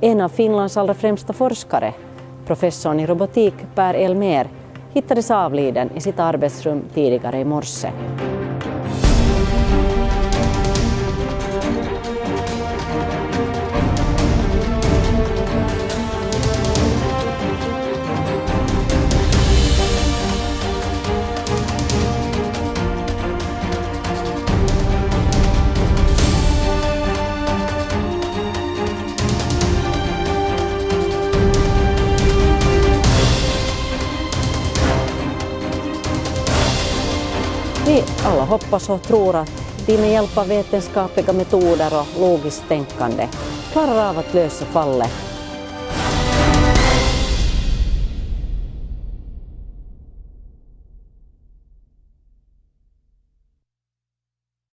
En av Finlands allra främsta forskare, professorn i robotik Per Elmer, hittades avliden i sitt arbetsrum tidigare i morse. Vi alla hoppas och tror att vi med hjälp av vetenskapliga metoder och logiskt tänkande klarar av att lösa fallet.